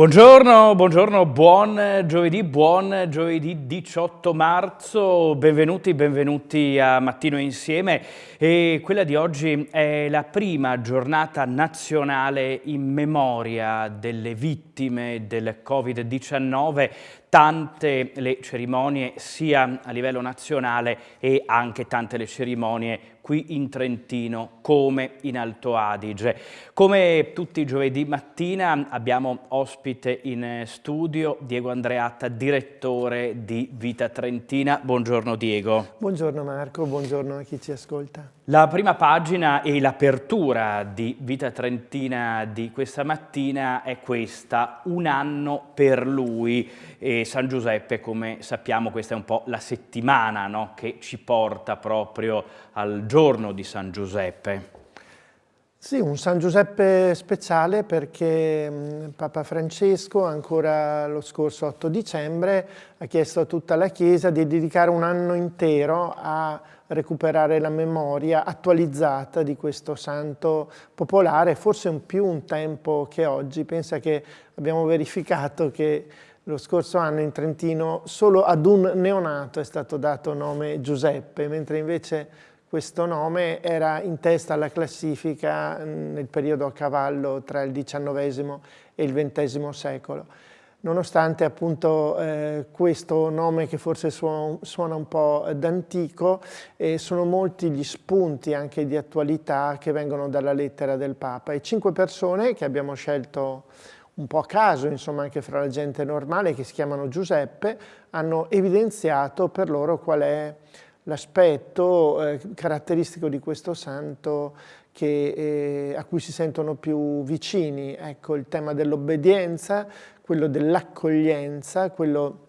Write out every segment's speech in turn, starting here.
Buongiorno, buongiorno, buon giovedì, buon giovedì 18 marzo, benvenuti, benvenuti a Mattino Insieme. E quella di oggi è la prima giornata nazionale in memoria delle vittime del Covid-19 tante le cerimonie sia a livello nazionale e anche tante le cerimonie qui in Trentino come in Alto Adige. Come tutti i giovedì mattina abbiamo ospite in studio Diego Andreatta, direttore di Vita Trentina. Buongiorno Diego. Buongiorno Marco, buongiorno a chi ci ascolta. La prima pagina e l'apertura di Vita Trentina di questa mattina è questa, un anno per lui. E San Giuseppe, come sappiamo, questa è un po' la settimana no? che ci porta proprio al giorno di San Giuseppe. Sì, un San Giuseppe speciale perché Papa Francesco ancora lo scorso 8 dicembre ha chiesto a tutta la Chiesa di dedicare un anno intero a recuperare la memoria attualizzata di questo santo popolare, forse un più un tempo che oggi. Pensa che abbiamo verificato che lo scorso anno in Trentino solo ad un neonato è stato dato nome Giuseppe, mentre invece questo nome era in testa alla classifica nel periodo a cavallo tra il XIX e il XX secolo nonostante appunto eh, questo nome che forse suona, suona un po' d'antico, eh, sono molti gli spunti anche di attualità che vengono dalla lettera del Papa. E cinque persone che abbiamo scelto un po' a caso, insomma anche fra la gente normale, che si chiamano Giuseppe, hanno evidenziato per loro qual è l'aspetto eh, caratteristico di questo santo che, eh, a cui si sentono più vicini, ecco il tema dell'obbedienza, quello dell'accoglienza, quello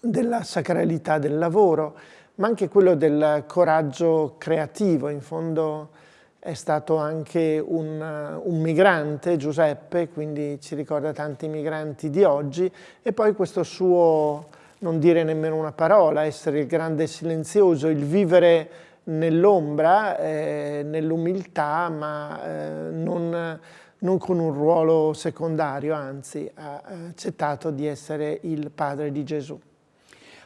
della sacralità del lavoro, ma anche quello del coraggio creativo. In fondo è stato anche un, un, migrante, Giuseppe, quindi ci ricorda tanti migranti di oggi, e poi questo suo non dire nemmeno una parola, essere il grande silenzioso, il vivere nell'ombra, eh, nell'umiltà, ma eh, non non con un ruolo secondario, anzi ha accettato di essere il padre di Gesù.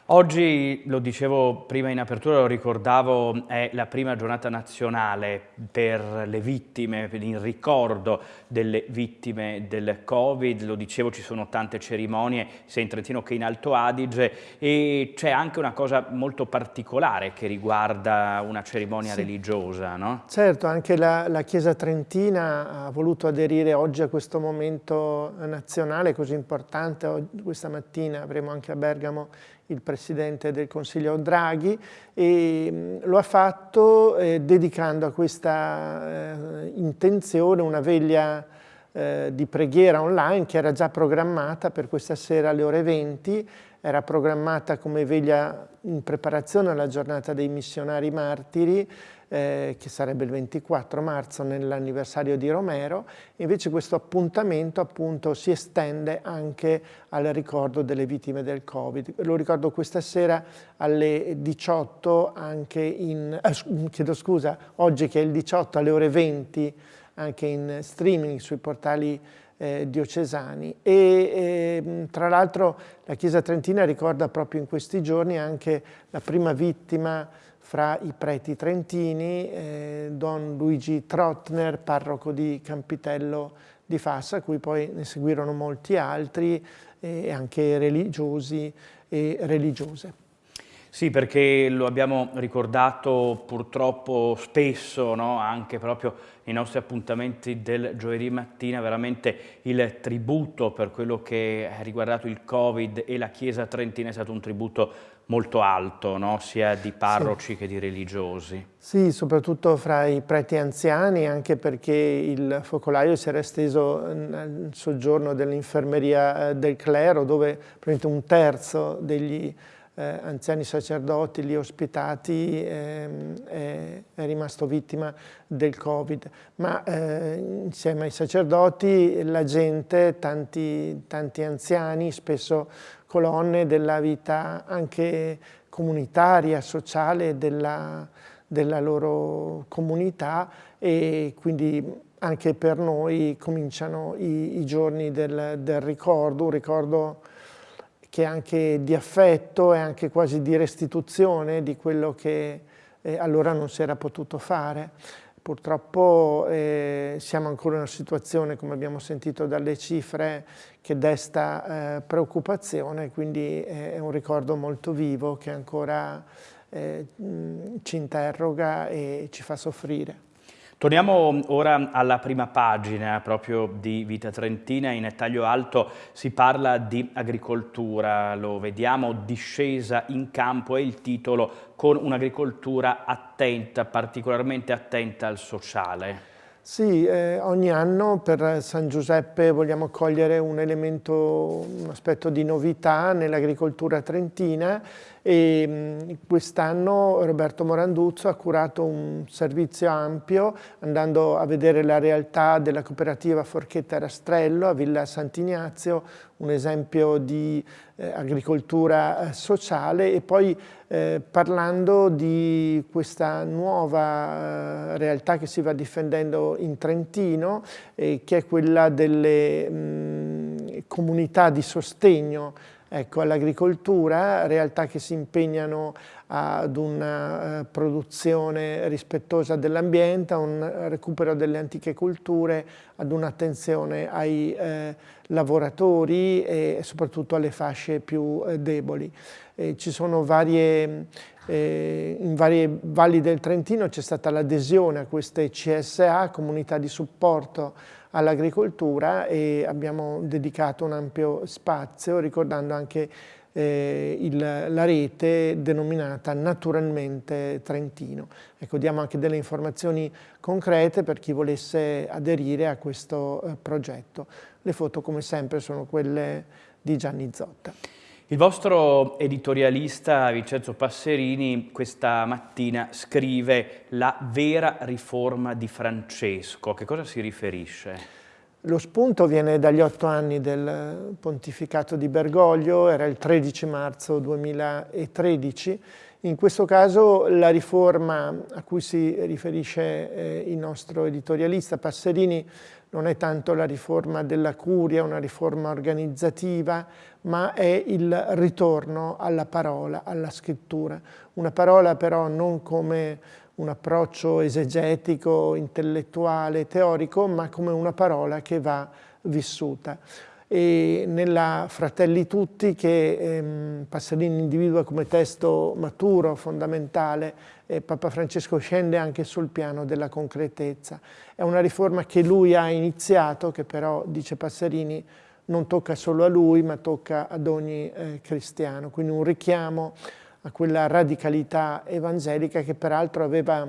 Oggi, lo dicevo prima in apertura, lo ricordavo, è la prima giornata nazionale per le vittime, per il ricordo delle vittime del Covid, lo dicevo ci sono tante cerimonie sia in Trentino che in Alto Adige e c'è anche una cosa molto particolare che riguarda una cerimonia sì. religiosa, no? Certo, anche la, la Chiesa Trentina ha voluto aderire oggi a questo momento nazionale così importante, questa mattina avremo anche a Bergamo il Presidente del Consiglio Draghi e mm, lo ha fatto eh, dedicando a questa eh, intenzione una veglia eh, di preghiera online che era già programmata per questa sera alle ore 20, era programmata come veglia in preparazione alla giornata dei missionari martiri eh, che sarebbe il 24 marzo nell'anniversario di Romero, invece questo appuntamento appunto si estende anche al ricordo delle vittime del Covid. Lo ricordo questa sera alle 18 anche in, eh, chiedo scusa, oggi che è il 18 alle ore 20 anche in streaming sui portali eh, diocesani e eh, tra l'altro la Chiesa Trentina ricorda proprio in questi giorni anche la prima vittima fra i preti trentini, eh, Don Luigi Trottner, parroco di Campitello di Fassa, a cui poi ne seguirono molti altri, e anche religiosi e religiose. Sì, perché lo abbiamo ricordato purtroppo spesso, no? anche proprio nei nostri appuntamenti del giovedì mattina, veramente il tributo per quello che ha riguardato il Covid e la Chiesa Trentina è stato un tributo molto alto, no? sia di parroci sì. che di religiosi. Sì, soprattutto fra i preti anziani, anche perché il focolaio si era esteso nel soggiorno dell'infermeria eh, del clero, dove un terzo degli eh, anziani sacerdoti lì ospitati è, è, rimasto vittima del Covid. Ma eh, insieme ai sacerdoti la gente, tanti, tanti anziani, spesso colonne della vita anche comunitaria, sociale della, della loro comunità e quindi anche per noi cominciano i, i giorni del, del, ricordo, un ricordo che è anche di affetto e anche quasi di restituzione di quello che eh, allora non si era potuto fare. Purtroppo eh, siamo ancora in una situazione, come abbiamo sentito dalle cifre, che desta eh, preoccupazione, quindi è un ricordo molto vivo che ancora eh, ci interroga e ci fa soffrire. Torniamo ora alla prima pagina proprio di Vita Trentina, in taglio alto si parla di agricoltura, lo vediamo, discesa in campo è il titolo con un'agricoltura attenta, particolarmente attenta al sociale. Sì, eh, ogni anno per San Giuseppe vogliamo cogliere un elemento, un aspetto di novità nell'agricoltura trentina e quest'anno Roberto Moranduzzo ha curato un servizio ampio andando a vedere la realtà della cooperativa Forchetta Rastrello a Villa Sant'Ignazio, un esempio di eh, agricoltura eh, sociale. E poi eh, parlando di questa nuova eh, realtà che si va difendendo in Trentino eh, che è quella delle mh, comunità di sostegno ecco, all'agricoltura, realtà che si impegnano ad una uh, produzione rispettosa dell'ambiente, a un recupero delle antiche culture, ad un'attenzione ai eh, lavoratori e soprattutto alle fasce più eh, deboli. E ci sono varie, eh, in varie valli del Trentino c'è stata l'adesione a queste CSA, comunità di supporto all'agricoltura e abbiamo dedicato un ampio spazio ricordando anche eh, il, la rete denominata Naturalmente Trentino. Ecco, diamo anche delle informazioni concrete per chi volesse aderire a questo eh, progetto. Le foto come sempre sono quelle di Gianni Zotta. Il vostro editorialista Vincenzo Passerini questa mattina scrive la vera riforma di Francesco. A che cosa si riferisce? Lo spunto viene dagli otto anni del pontificato di Bergoglio, era il 13 marzo 2013. In questo caso la riforma a cui si riferisce eh, il nostro editorialista Passerini non è tanto la riforma della curia, una riforma organizzativa, ma è il ritorno alla parola, alla scrittura. Una parola però non come un approccio esegetico, intellettuale, teorico, ma come una parola che va vissuta. E nella Fratelli Tutti, che ehm, Passerini individua come testo maturo, fondamentale, eh, Papa Francesco scende anche sul piano della concretezza. È una riforma che lui ha iniziato, che però, dice Passerini, non tocca solo a lui, ma tocca ad ogni eh, cristiano. Quindi un richiamo a quella radicalità evangelica che peraltro aveva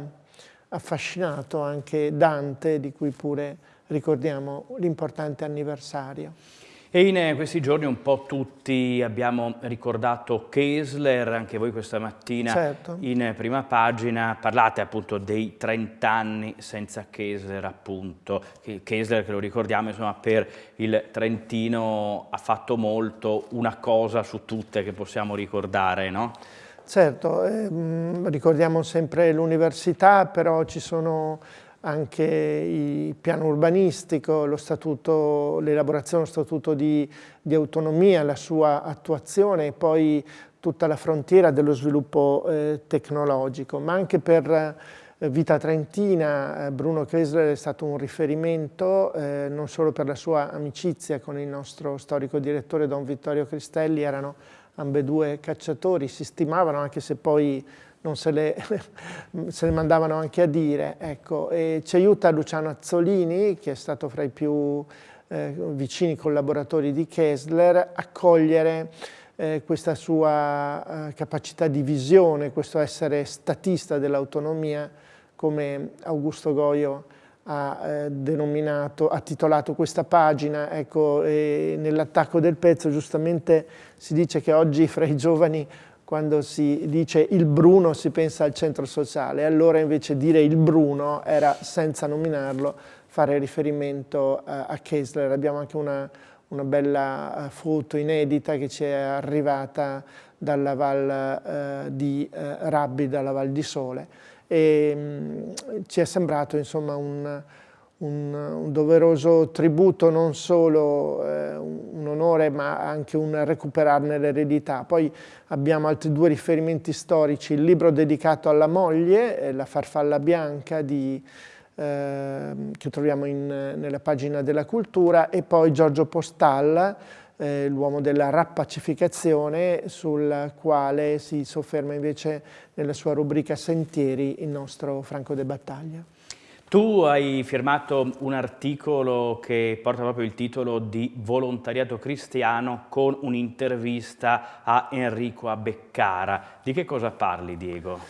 affascinato anche Dante, di cui pure ricordiamo l'importante anniversario. E in questi giorni un po' tutti abbiamo ricordato Kessler, anche voi questa mattina certo. in prima pagina parlate appunto dei 30 anni senza Kessler appunto. Kessler che lo ricordiamo insomma per il Trentino ha fatto molto, una cosa su tutte che possiamo ricordare, no? Certo, ehm, ricordiamo sempre l'università, però ci sono anche il piano urbanistico, l'elaborazione dello statuto di, di, autonomia, la sua attuazione e poi tutta la frontiera dello sviluppo eh, tecnologico, ma anche per eh, Vita Trentina eh, Bruno Kessler è stato un riferimento eh, non solo per la sua amicizia con il nostro storico direttore Don Vittorio Cristelli, erano ambedue cacciatori, si stimavano anche se poi non se le, se le mandavano anche a dire. Ecco, ci aiuta Luciano Azzolini, che è stato fra i più eh, vicini collaboratori di Kessler, a cogliere eh, questa sua eh, capacità di visione, questo essere statista dell'autonomia, come Augusto Goio ha eh, denominato, ha titolato questa pagina, ecco, nell'attacco del pezzo giustamente si dice che oggi fra i giovani quando si dice il Bruno si pensa al centro sociale, allora invece dire il Bruno era, senza nominarlo, fare riferimento a, a Kessler. Abbiamo anche una, una, bella eh, foto inedita che ci è arrivata dalla Val eh, di eh, Rabbi, dalla Val di Sole e mh, mm, ci è sembrato insomma un, un, un doveroso tributo, non solo eh, un onore ma anche un recuperarne l'eredità. Poi abbiamo altri due riferimenti storici, il libro dedicato alla moglie, eh, La farfalla bianca di eh, che troviamo in, nella pagina della cultura, e poi Giorgio Postal, eh, l'uomo della rappacificazione, sul quale si sofferma invece nella sua rubrica Sentieri il nostro Franco de Battaglia. Tu hai firmato un articolo che porta proprio il titolo di Volontariato cristiano con un'intervista a Enrico Abeccara. Di che cosa parli, Diego?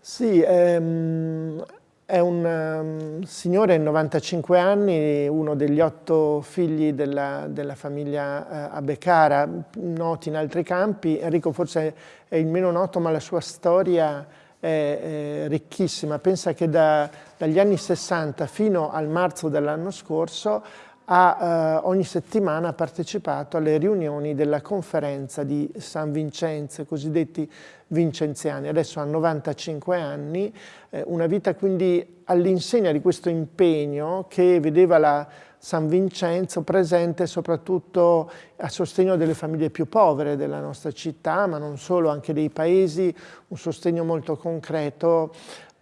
Sì, ehm, è un um, signore, 95 anni, uno degli otto figli della, della famiglia uh, Abecara, noti in altri campi. Enrico forse è il meno noto, ma la sua storia è, ricchissima. Pensa che da, dagli anni 60 fino al marzo dell'anno scorso ha eh, ogni settimana partecipato alle riunioni della conferenza di San Vincenzo, cosiddetti vincenziani. Adesso ha 95 anni, eh, una vita quindi all'insegna di questo impegno che vedeva la San Vincenzo presente soprattutto a sostegno delle famiglie più povere della nostra città, ma non solo, anche dei paesi, un sostegno molto concreto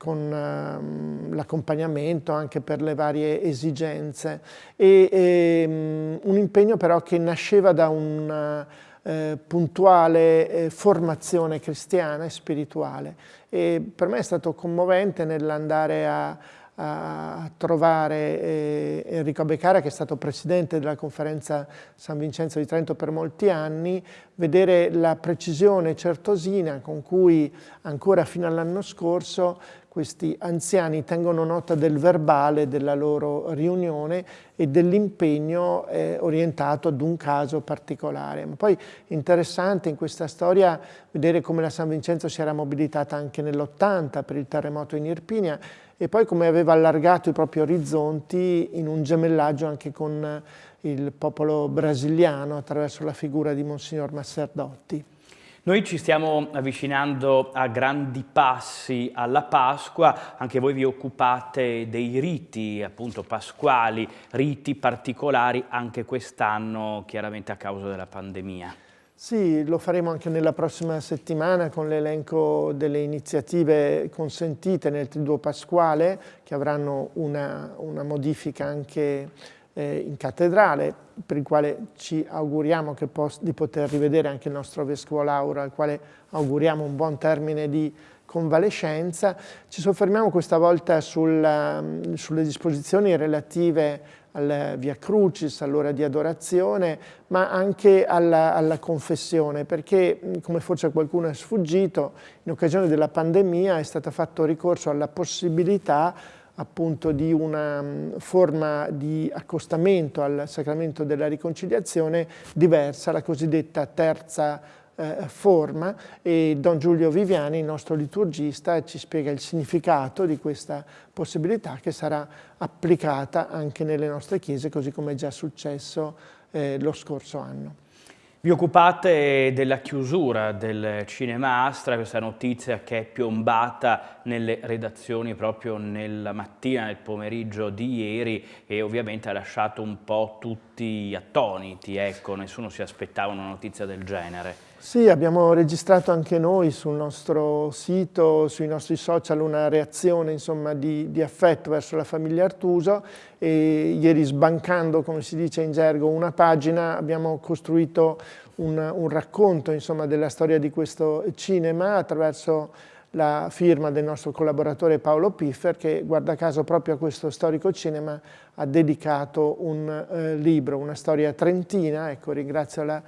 con uh, l'accompagnamento anche per le varie esigenze. E, e um, un impegno però che nasceva da una eh, puntuale eh, formazione cristiana e spirituale. E per me è stato commovente nell'andare a, a trovare eh, Enrico Beccara, che è stato presidente della conferenza San Vincenzo di Trento per molti anni, vedere la precisione certosina con cui ancora fino all'anno scorso questi anziani tengono nota del verbale della loro riunione e dell'impegno eh, orientato ad un caso particolare. Ma poi interessante in questa storia vedere come la San Vincenzo si era mobilitata anche nell'80 per il terremoto in Irpinia e poi come aveva allargato i propri orizzonti in un gemellaggio anche con il popolo brasiliano attraverso la figura di Monsignor Masserdotti. Noi ci stiamo avvicinando a grandi passi alla Pasqua, anche voi vi occupate dei riti appunto pasquali, riti particolari anche quest'anno chiaramente a causa della pandemia. Sì, lo faremo anche nella prossima settimana con l'elenco delle iniziative consentite nel Triduo Pasquale che avranno una, una modifica anche in cattedrale, per il quale ci auguriamo di poter rivedere anche il nostro Vescovo Laura, al quale auguriamo un buon termine di convalescenza. Ci soffermiamo questa volta sul, um, sulle disposizioni relative al Via Crucis, all'ora di adorazione, ma anche alla, alla, confessione, perché come forse qualcuno è sfuggito, in occasione della pandemia è stato fatto ricorso alla possibilità appunto di una mm, forma di accostamento al sacramento della riconciliazione diversa, la cosiddetta terza eh, forma e Don Giulio Viviani, il nostro liturgista, ci spiega il significato di questa possibilità che sarà applicata anche nelle nostre chiese, così come è già successo eh, lo scorso anno. Vi occupate della chiusura del Cinema Astra, questa notizia che è piombata nelle redazioni proprio nella mattina, nel pomeriggio di ieri e ovviamente ha lasciato un po' tutti attoniti, ecco, nessuno si aspettava una notizia del genere. Sì, abbiamo registrato anche noi sul nostro sito, sui nostri social, una reazione insomma, di, di affetto verso la famiglia Artuso e ieri sbancando, come si dice in gergo, una pagina abbiamo costruito un, un racconto insomma, della storia di questo cinema attraverso la firma del nostro collaboratore Paolo Piffer che guarda caso proprio a questo storico cinema ha dedicato un eh, libro, una storia trentina, ecco ringrazio la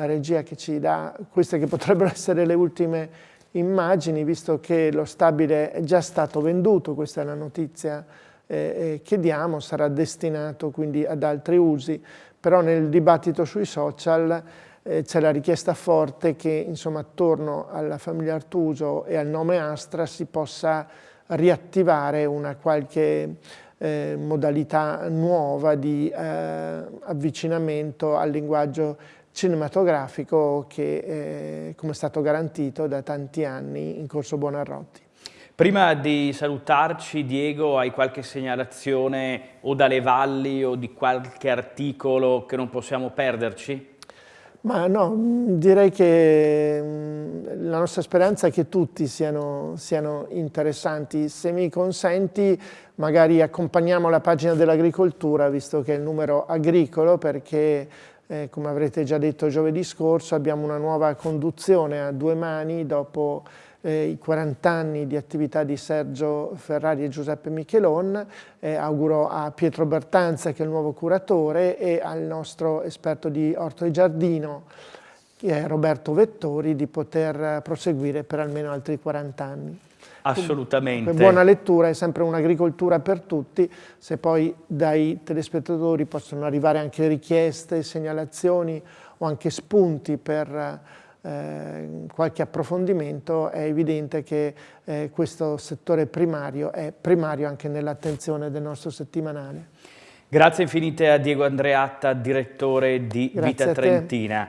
la regia che ci dà queste che potrebbero essere le ultime immagini, visto che lo stabile è già stato venduto, questa è la notizia eh, eh, che diamo, sarà destinato quindi ad altri usi, però nel dibattito sui social eh, c'è la richiesta forte che insomma attorno alla famiglia Artuso e al nome Astra si possa riattivare una qualche eh, modalità nuova di eh, avvicinamento al linguaggio cinematografico che eh, come è stato garantito da tanti anni in Corso Buonarroti. Prima di salutarci, Diego, hai qualche segnalazione o dalle valli o di qualche articolo che non possiamo perderci? Ma no, direi che mm, la nostra speranza è che tutti siano, siano interessanti. Se mi consenti, magari accompagniamo la pagina dell'agricoltura, visto che è il numero agricolo, perché eh, come avrete già detto giovedì scorso abbiamo una nuova conduzione a due mani dopo eh, i 40 anni di attività di Sergio Ferrari e Giuseppe Michelon, eh, auguro a Pietro Bertanza che è il nuovo curatore e al nostro esperto di orto e giardino Roberto Vettori di poter proseguire per almeno altri 40 anni. Assolutamente. Buona lettura, è sempre un'agricoltura per tutti, se poi dai telespettatori possono arrivare anche richieste, segnalazioni o anche spunti per eh, qualche approfondimento, è evidente che eh, questo settore primario è primario anche nell'attenzione del nostro settimanale. Grazie infinite a Diego Andreatta, direttore di Grazie Vita Trentina.